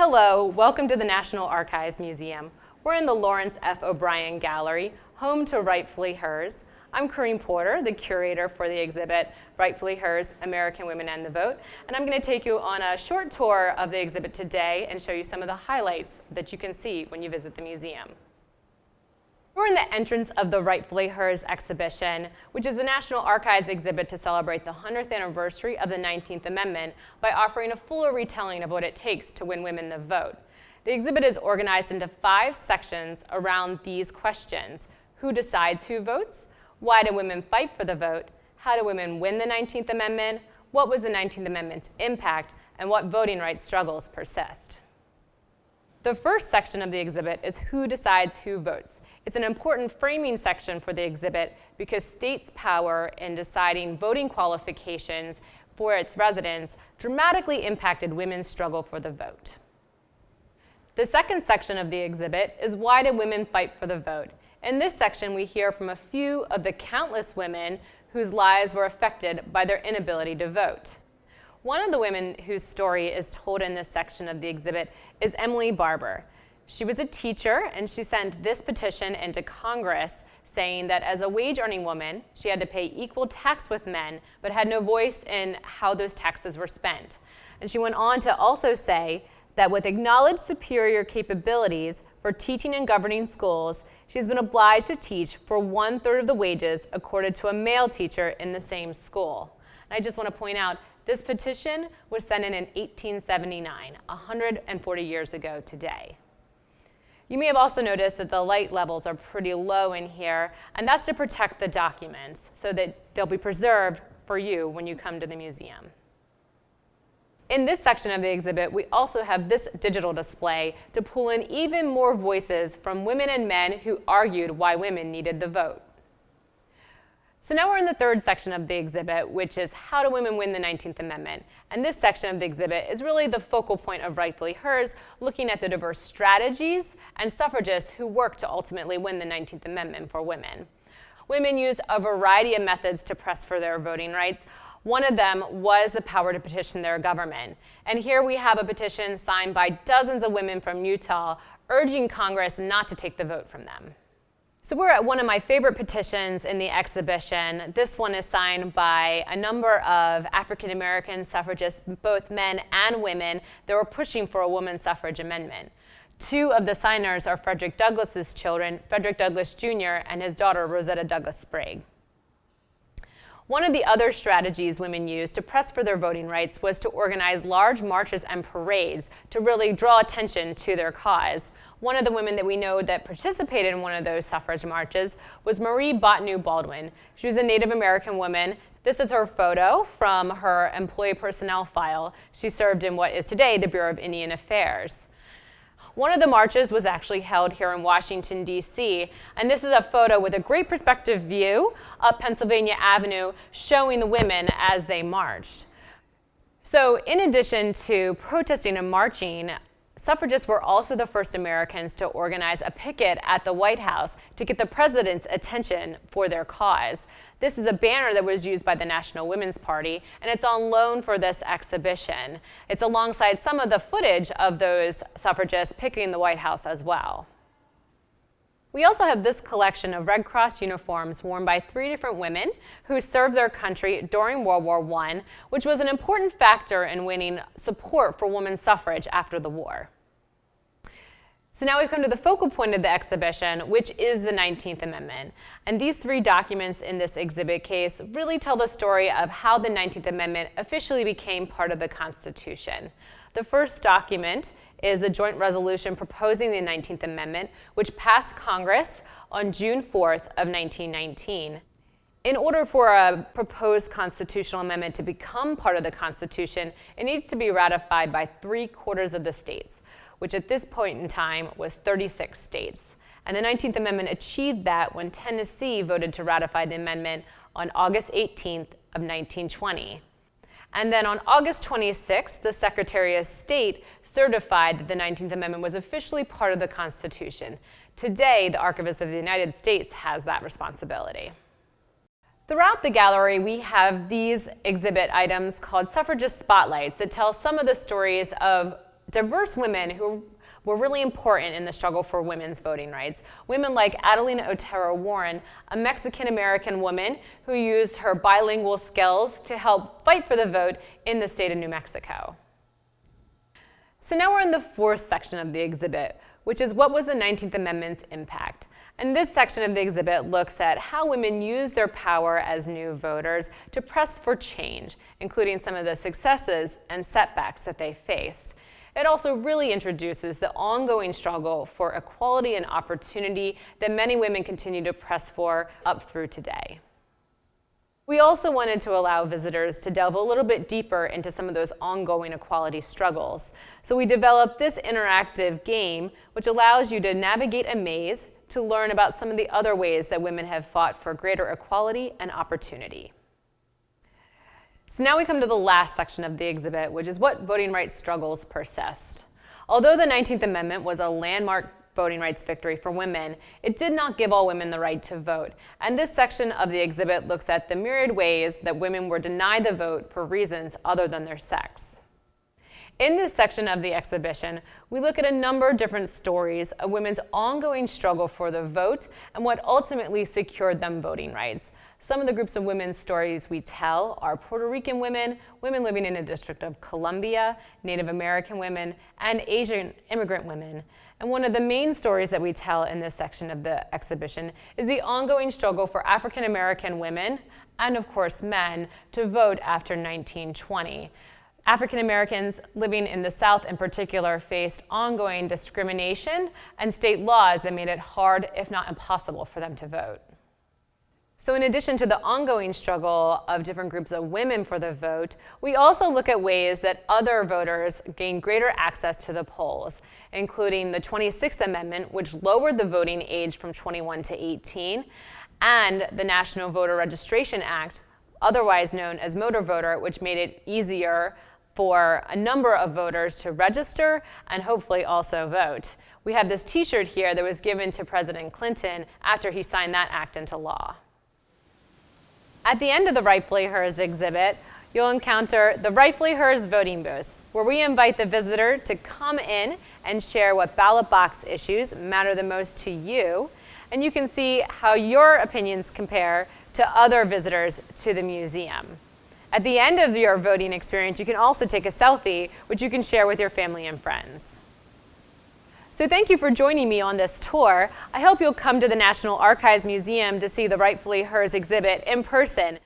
Hello, welcome to the National Archives Museum. We're in the Lawrence F. O'Brien Gallery, home to Rightfully Hers. I'm Corinne Porter, the curator for the exhibit Rightfully Hers, American Women and the Vote, and I'm going to take you on a short tour of the exhibit today and show you some of the highlights that you can see when you visit the museum. We're in the entrance of the Rightfully Hers exhibition, which is the National Archives exhibit to celebrate the 100th anniversary of the 19th Amendment by offering a fuller retelling of what it takes to win women the vote. The exhibit is organized into five sections around these questions. Who decides who votes? Why do women fight for the vote? How do women win the 19th Amendment? What was the 19th Amendment's impact? And what voting rights struggles persist? The first section of the exhibit is who decides who votes. It's an important framing section for the exhibit because states' power in deciding voting qualifications for its residents dramatically impacted women's struggle for the vote. The second section of the exhibit is why do women fight for the vote? In this section, we hear from a few of the countless women whose lives were affected by their inability to vote. One of the women whose story is told in this section of the exhibit is Emily Barber. She was a teacher, and she sent this petition into Congress saying that as a wage-earning woman, she had to pay equal tax with men, but had no voice in how those taxes were spent. And she went on to also say that with acknowledged superior capabilities for teaching and governing schools, she's been obliged to teach for one-third of the wages accorded to a male teacher in the same school. And I just want to point out, this petition was sent in in 1879, 140 years ago today. You may have also noticed that the light levels are pretty low in here, and that's to protect the documents so that they'll be preserved for you when you come to the museum. In this section of the exhibit, we also have this digital display to pull in even more voices from women and men who argued why women needed the vote. So now we're in the third section of the exhibit, which is how do women win the 19th Amendment? And this section of the exhibit is really the focal point of Rightfully Hers, looking at the diverse strategies and suffragists who worked to ultimately win the 19th Amendment for women. Women used a variety of methods to press for their voting rights. One of them was the power to petition their government. And here we have a petition signed by dozens of women from Utah urging Congress not to take the vote from them. So we're at one of my favorite petitions in the exhibition. This one is signed by a number of African American suffragists, both men and women, that were pushing for a women's suffrage amendment. Two of the signers are Frederick Douglass's children, Frederick Douglass Jr. and his daughter, Rosetta Douglass Sprague. One of the other strategies women used to press for their voting rights was to organize large marches and parades to really draw attention to their cause. One of the women that we know that participated in one of those suffrage marches was Marie Bottineau Baldwin. She was a Native American woman. This is her photo from her employee personnel file. She served in what is today the Bureau of Indian Affairs. One of the marches was actually held here in Washington, D.C., and this is a photo with a great perspective view up Pennsylvania Avenue showing the women as they marched. So in addition to protesting and marching, Suffragists were also the first Americans to organize a picket at the White House to get the president's attention for their cause. This is a banner that was used by the National Women's Party, and it's on loan for this exhibition. It's alongside some of the footage of those suffragists picketing the White House as well. We also have this collection of Red Cross uniforms worn by three different women who served their country during World War I, which was an important factor in winning support for women's suffrage after the war. So now we've come to the focal point of the exhibition, which is the 19th Amendment. And these three documents in this exhibit case really tell the story of how the 19th Amendment officially became part of the Constitution. The first document is the joint resolution proposing the 19th Amendment, which passed Congress on June 4th of 1919. In order for a proposed constitutional amendment to become part of the Constitution, it needs to be ratified by three quarters of the states, which at this point in time was 36 states. And the 19th Amendment achieved that when Tennessee voted to ratify the amendment on August 18th of 1920. And then on August 26th, the Secretary of State certified that the 19th Amendment was officially part of the Constitution. Today, the Archivist of the United States has that responsibility. Throughout the gallery, we have these exhibit items called suffragist spotlights that tell some of the stories of diverse women who were really important in the struggle for women's voting rights. Women like Adelina Otero Warren, a Mexican-American woman who used her bilingual skills to help fight for the vote in the state of New Mexico. So now we're in the fourth section of the exhibit, which is what was the 19th Amendment's impact. And this section of the exhibit looks at how women use their power as new voters to press for change, including some of the successes and setbacks that they faced. It also really introduces the ongoing struggle for equality and opportunity that many women continue to press for up through today. We also wanted to allow visitors to delve a little bit deeper into some of those ongoing equality struggles. So we developed this interactive game, which allows you to navigate a maze to learn about some of the other ways that women have fought for greater equality and opportunity. So now we come to the last section of the exhibit, which is what voting rights struggles persist. Although the 19th Amendment was a landmark voting rights victory for women, it did not give all women the right to vote. And this section of the exhibit looks at the myriad ways that women were denied the vote for reasons other than their sex. In this section of the exhibition, we look at a number of different stories of women's ongoing struggle for the vote and what ultimately secured them voting rights. Some of the groups of women's stories we tell are Puerto Rican women, women living in the District of Columbia, Native American women, and Asian immigrant women. And one of the main stories that we tell in this section of the exhibition is the ongoing struggle for African American women, and of course men, to vote after 1920. African Americans living in the South in particular faced ongoing discrimination and state laws that made it hard, if not impossible, for them to vote. So in addition to the ongoing struggle of different groups of women for the vote, we also look at ways that other voters gain greater access to the polls, including the 26th Amendment, which lowered the voting age from 21 to 18, and the National Voter Registration Act, otherwise known as Motor Voter, which made it easier for a number of voters to register and hopefully also vote. We have this t-shirt here that was given to President Clinton after he signed that act into law. At the end of the Rightfully Hers exhibit, you'll encounter the Rightfully Hers voting booth, where we invite the visitor to come in and share what ballot box issues matter the most to you, and you can see how your opinions compare to other visitors to the museum. At the end of your voting experience, you can also take a selfie, which you can share with your family and friends. So thank you for joining me on this tour. I hope you'll come to the National Archives Museum to see the Rightfully Hers exhibit in person.